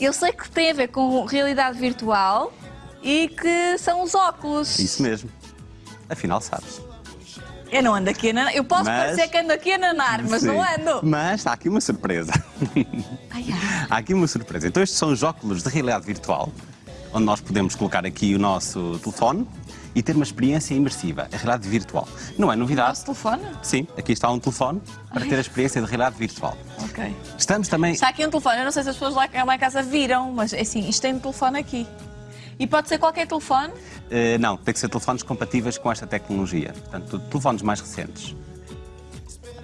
Eu sei que tem a ver com realidade virtual e que são os óculos. Isso mesmo. Afinal, sabes. Eu não ando aqui a nanar. Eu posso Mas- parecer que ando aqui a nanar, mas Sim. não ando. Mas há aqui uma surpresa. Ai, ai. há aqui uma surpresa. Então, estes são os óculos de realidade virtual, onde nós podemos colocar aqui o nosso telefone e ter uma experiência imersiva, a realidade virtual. Não é novidade. Nosso telefone? Sim, aqui está um telefone para ter a experiência de realidade virtual. Ok. Estamos também. Está aqui um telefone. Eu não sei se as pessoas lá, lá em casa viram, mas é assim, isto tem um telefone aqui. E pode ser qualquer telefone? Eh, não, tem que ser telefones compatíveis com esta tecnologia. Portanto, telefones mais recentes.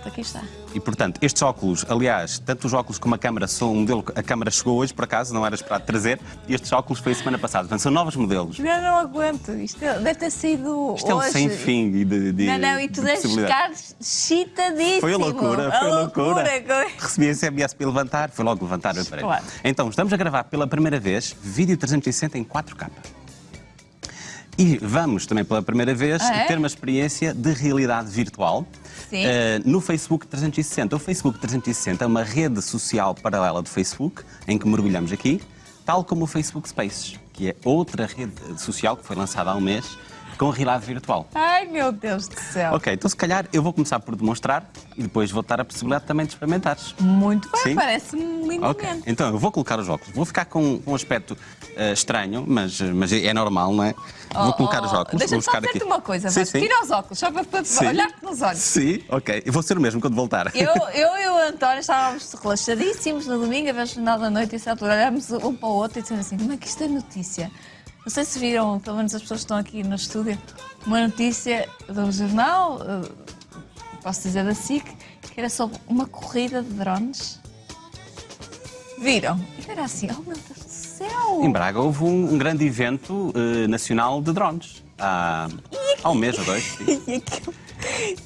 Aqui está. E, portanto, estes óculos, aliás, tanto os óculos como a câmara são um modelo que a câmara chegou hoje, por acaso, não era esperado trazer, e estes óculos foi a semana passada. Portanto, são novos modelos. Eu não aguento. Isto deve ter sido Isto é um hoje. sem fim de, de Não, não, e tu de deves ficar excitadíssimo. Foi a loucura, foi a loucura. loucura. Recebi a SMS para levantar, foi logo levantar o aparelho. Claro. Então, estamos a gravar pela primeira vez vídeo 360 em 4K. E vamos também pela primeira vez Ah, é? ter uma experiência de realidade virtual eh, no Facebook 360. O Facebook 360 é uma rede social paralela do Facebook em que mergulhamos aqui, tal como o Facebook Spaces, que é outra rede social que foi lançada há um mês com realidade virtual. Ai, meu Deus do céu. Ok, então se calhar eu vou começar por demonstrar e depois vou dar a possibilidade também de experimentares. Muito bem, parece-me lindamente. Ok, então eu vou colocar os óculos. Vou ficar com um aspecto eh, estranho, mas, mas é normal, não é? vou colocar os óculos. Oh, Deixa-me só dizer-te uma coisa, sim, Vasco. sim. Tira os óculos, só para, olhar-te nos olhos. Sim, ok. Eu vou ser o mesmo quando voltar. Eu, eu e o António estávamos relaxadíssimos no domingo, a ver o jornal da noite, e certo altura olhámos um para o outro e dissemos assim: como é que isto é notícia? Não sei se viram, pelo menos as pessoas que estão aqui no estúdio, uma notícia do jornal, eh, posso dizer da SIC, que era sobre uma corrida de drones. Viram? E era assim: oh meu Deus do céu! Em Braga houve um, um grande evento eh, nacional de drones. Há, há um mês ou dois.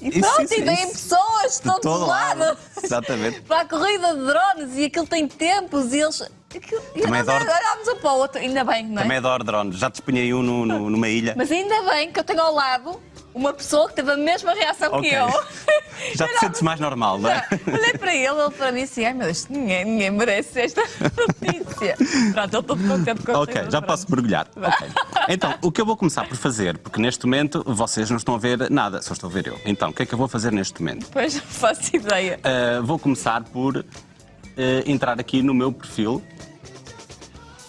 E, Isso, pronto, isso, e vêm pessoas de todos todo os lado. lados Exatamente. para a corrida de drones e aquilo tem tempos e eles. Aquilo... E Também nós adoro- olhámos um para o outro, ainda bem, não é? Também adoro drones. Já disponhei um no- no- numa ilha. Mas ainda bem que eu tenho ao lado uma pessoa que teve a mesma reação Ok. que eu. Já te sentes mais normal, não é? Olhei para ele, ele para mim assim, ai meu Deus, ninguém, ninguém merece esta notícia. Pronto, ele todo contente com a Ok, já posso mergulhar. Ok. Então, o que eu vou começar por fazer, porque neste momento vocês não estão a ver nada, só estou a ver eu. Então, o que é que eu vou fazer neste momento? Pois não faço ideia. Uh, vou começar por entrar aqui no meu perfil.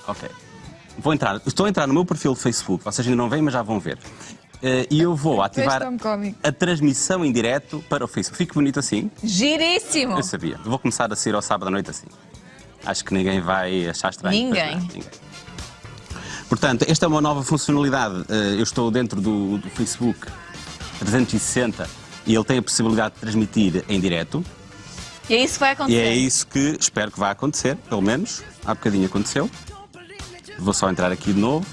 Ok. Vou entrar. Estou a entrar no meu perfil do Facebook, vocês ainda não veem, mas já vão ver. Uh, e eu vou ativar a transmissão em direto para o Facebook. Fica bonito assim? Giríssimo! Eu sabia. Vou começar a sair ao sábado à noite assim. Acho que ninguém vai achar estranho. Ninguém. Ninguém. Portanto, esta é uma nova funcionalidade. Eh, Eu estou dentro do, do Facebook 360 e ele tem a possibilidade de transmitir em direto. E é isso que vai E acontecer. é isso que espero que vá acontecer, pelo menos. Há bocadinho aconteceu. Vou só entrar aqui de novo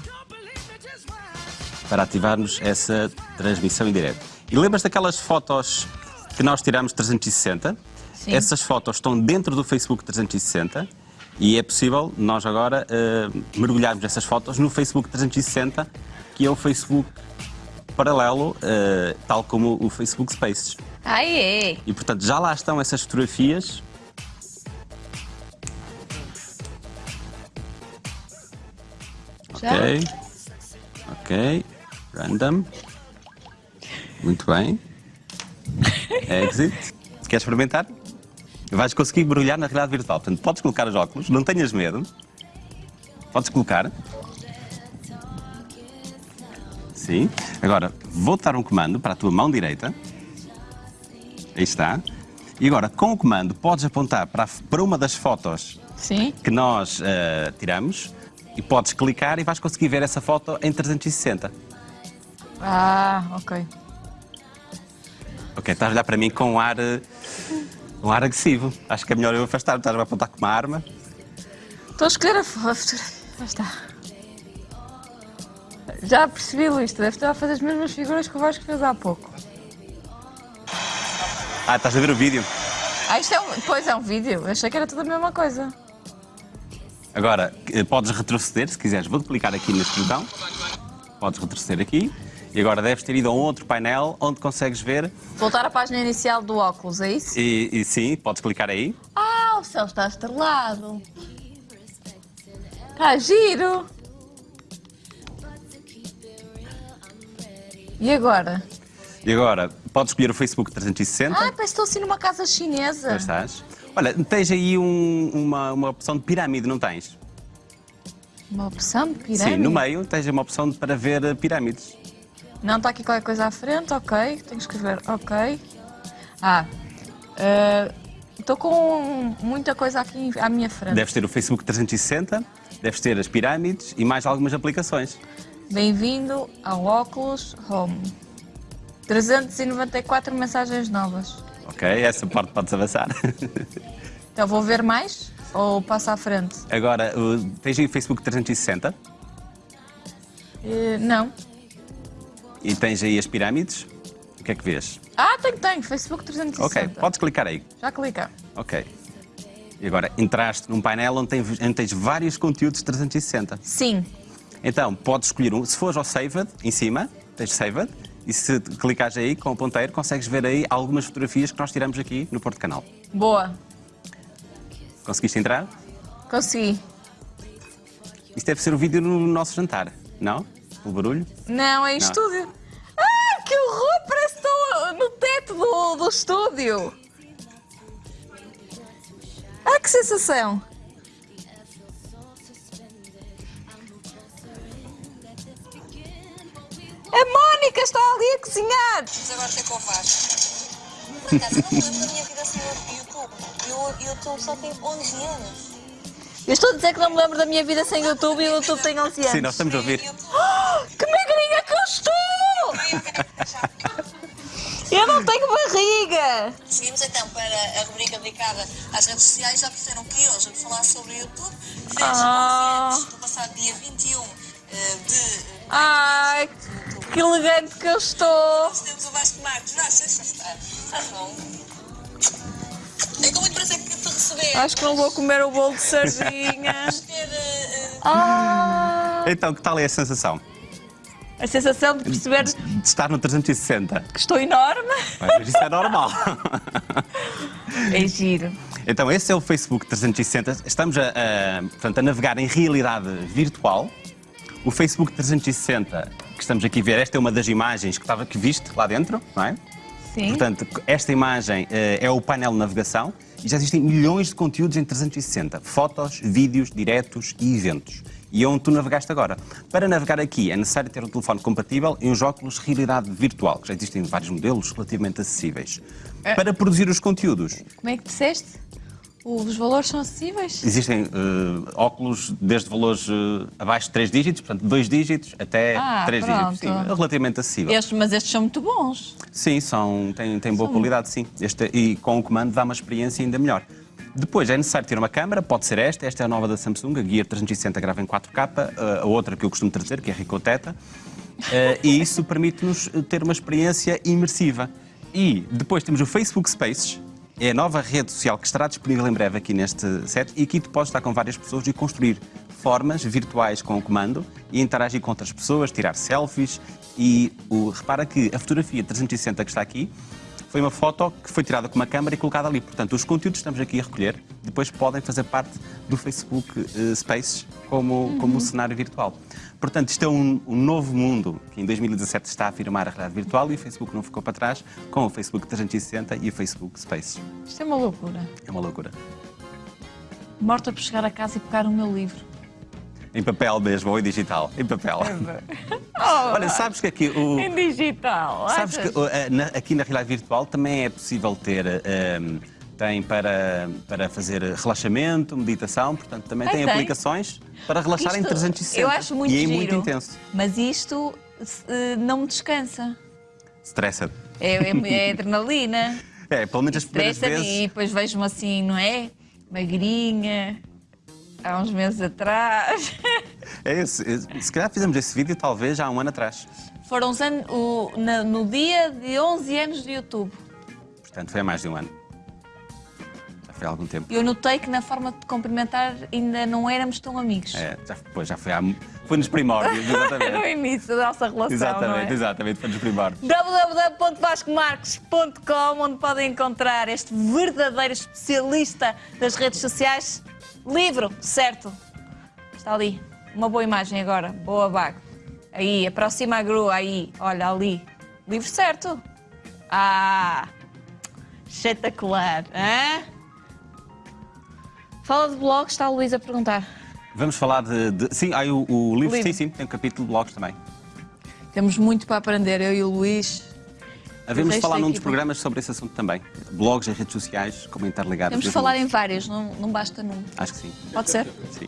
para ativarmos essa transmissão em direto. E lembras daquelas fotos que nós tiramos 360? Sim. Essas fotos estão dentro do Facebook 360 e é possível nós agora eh, mergulharmos essas fotos no Facebook 360, que é o Facebook paralelo, eh, tal como o Facebook Spaces. É. E portanto já lá estão essas fotografias. Já? Ok. Ok. Random. Muito bem. Exit. Queres experimentar? Vais conseguir mergulhar na realidade virtual. Portanto, podes colocar os óculos, não tenhas medo. Podes colocar. Sim. Agora, vou dar um comando para a tua mão direita. Aí está. E agora, com o comando, podes apontar para, para uma das fotos Sim. que nós eh, tiramos e podes clicar e vais conseguir ver essa foto em 360. Ah, ok. Ok, estás a olhar para mim com um ar, eh, um ar agressivo. Acho que é melhor eu afastar, estás a apontar com uma arma. Estou a escolher a fo- a fotografia. Já está. Já percebi, Luís, tu deves estar a fazer as mesmas figuras que o Vasco fez há pouco. Ah, estás a ver o vídeo. Ah, isto é um... Pois é um vídeo. Eu achei que era tudo a mesma coisa. Agora, eh, podes retroceder, se quiseres. Vou clicar aqui neste botão. Podes retroceder aqui. E agora deves ter ido a um outro painel onde consegues ver. Voltar à página inicial do óculos, é isso? E, e sim, podes clicar aí. Ah, o céu está estrelado. Tá giro! E agora? E agora, podes escolher o Facebook 360. Ah, parece estou assim numa casa chinesa. Já estás. Olha, tens aí um- uma, uma opção de pirâmide, não tens? Uma opção de pirâmide? Sim, no meio tens uma opção para ver eh, pirâmides. Não, está aqui qualquer coisa à frente, ok. Tenho que escrever, ok. Ah, eh, estou com muita coisa aqui à minha frente. Deves ter o Facebook 360, deves ter as pirâmides e mais algumas aplicações. Bem-vindo ao Oculus Home. 394 mensagens novas. Ok, essa parte podes avançar. Então vou ver mais ou passo à frente? Agora, tens aí o Facebook 360 Eh, não. e tens aí as pirâmides. O que é que vês? Ah, tenho, tenho. Facebook 360. Ok, podes clicar aí. Já clica. Ok. E agora, entraste num painel onde tens, onde tens vários conteúdos 360. Sim. Então, podes escolher um. Se fores ao Saved, em cima, tens Saved, e se clicares aí com o ponteiro, consegues ver aí algumas fotografias que nós tiramos aqui no Porto Canal. Boa. Conseguiste entrar? Consegui. Isto deve ser o vídeo no nosso jantar, não? O barulho? Não, é em Não. estúdio. Ah, que horror! Parece que estou no teto do, do estúdio. Ah, que sensação! A Mónica está ali a cozinhar! Mas agora tem com o Vasco. Por acaso, eu não me lembro da minha vida sem o YouTube. E o YouTube só tem 11 anos. Eu estou a dizer que não me lembro da minha vida sem YouTube e o YouTube tem 11 anos. Sim, nós estamos a ouvir. YouTube. Que magrinha que eu estou! Eu não tenho barriga! Seguimos então para a rubrica dedicada às redes sociais. Já perceberam que hoje vamos falar sobre o YouTube. Fez Ah. 11 anos no passado dia 21 eh, de. Ai, que elegante que eu estou! Nós temos o Vasco. Vasco, já está. Estás bom? É com muito prazer que te receber. Acho que não vou comer o bolo de eh, eh, Ah, Então, que tal é a sensação a sensação de perceber de estar no 360? que estou enorme. Mas isso é normal. É giro. Então, esse é o Facebook 360. Estamos a, a, portanto, a navegar em realidade virtual. O Facebook 360, que estamos aqui a ver, esta é uma das imagens que, estava, que viste lá dentro, não é? Sim. Portanto, esta imagem eh, é o painel de navegação e já existem milhões de conteúdos em 360. Fotos, vídeos, diretos e eventos. E é onde tu navegaste agora. Para navegar aqui é necessário ter um telefone compatível e uns óculos de realidade virtual, que já existem vários modelos relativamente acessíveis. Para produzir os conteúdos, Como é que disseste? Os valores são acessíveis? existem eh, óculos desde valores eh, abaixo de 3 dígitos, portanto 2 dígitos até Ah, 3 pronto. dígitos. Sim, é relativamente acessível. Estes, mas estes são muito bons. Sim, são, têm, têm boa qualidade, sim. Este, e com o comando dá uma experiência ainda melhor. Depois é necessário ter uma câmara, pode ser esta, esta é a nova da Samsung, a Gear 360 grava em 4K, a- a outra que eu costumo trazer, que é a eh, e isso permite-nos ter uma experiência imersiva. E depois temos o Facebook Spaces, é a nova rede social que estará disponível em breve aqui neste set. E aqui tu podes estar com várias pessoas e construir formas virtuais com o comando e interagir com outras pessoas, tirar selfies. E o, repara que a fotografia 360 que está aqui foi uma foto que foi tirada com uma câmera e colocada ali. Portanto, os conteúdos que estamos aqui a recolher depois podem fazer parte do Facebook eh, Spaces como, como um cenário virtual. Portanto, isto é um, um novo mundo que em 2017 está a afirmar a realidade virtual e o Facebook não ficou para trás com o Facebook 360 e o Facebook Spaces. Isto é uma loucura. É uma loucura. Morta por chegar a casa e pegar o meu livro. Em papel mesmo ou em digital? Em papel. Olha, sabes que aqui o. Em digital. Sabes achas? que uh, na- aqui na realidade virtual também é possível ter. um, tem para, para fazer relaxamento, meditação, portanto também Ah, tem, tem? aplicações para relaxar em Isto 360. Eu acho muito e é giro. muito intenso. Mas isto eh, não me descansa. Stressa. É, é- é adrenalina. É, pelo menos as primeiras vezes. e depois vejo-me assim, não é? Magrinha. Há uns meses atrás. É esse, esse- se calhar fizemos esse vídeo talvez já há um ano atrás. Foram os anos, o- na- no dia de 11 anos de YouTube. Portanto, foi há mais de um ano. Já foi há algum tempo. Eu notei que na forma de cumprimentar ainda não éramos tão amigos. É, já, pois, já foi há. Foi nos primórdios, no exatamente. início da nossa relação, exatamente, é? exatamente, foi nos primórdios. www.vascomarques.com onde podem encontrar este verdadeiro especialista das redes sociais. Livro, certo? Está ali. Uma boa imagem agora. Boa, Bago. Aí, aproxima a grua, aí. Olha, ali. Livro certo. Ah! Espetacular. Hã? Fala de blogs, está a Luísa a perguntar. Vamos falar de. de- sim, aí o, o livro, livro. sim, sim, tem um capítulo de blogs também. Temos muito para aprender, eu e o Luís. Havemos de falar num dos programas sobre esse assunto também. Blogs e redes sociais, como interligados. Temos de falar em vários, não, não basta num. Acho que sim. Pode ser? Sim.